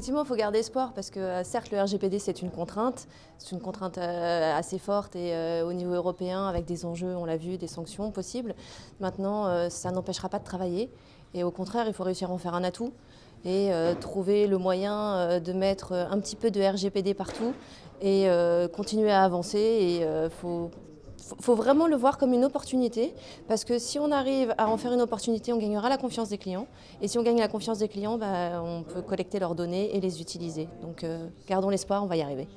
effectivement, il faut garder espoir parce que euh, certes, le RGPD, c'est une contrainte. C'est une contrainte euh, assez forte et euh, au niveau européen, avec des enjeux, on l'a vu, des sanctions possibles. Maintenant, ça n'empêchera pas de travailler. Et au contraire, il faut réussir à en faire un atout et trouver le moyen de mettre un petit peu de RGPD partout et continuer à avancer. Et faut faut vraiment le voir comme une opportunité parce que si on arrive à en faire une opportunité, on gagnera la confiance des clients. Et si on gagne la confiance des clients, bah, on peut collecter leurs données et les utiliser. Donc euh, gardons l'espoir, on va y arriver.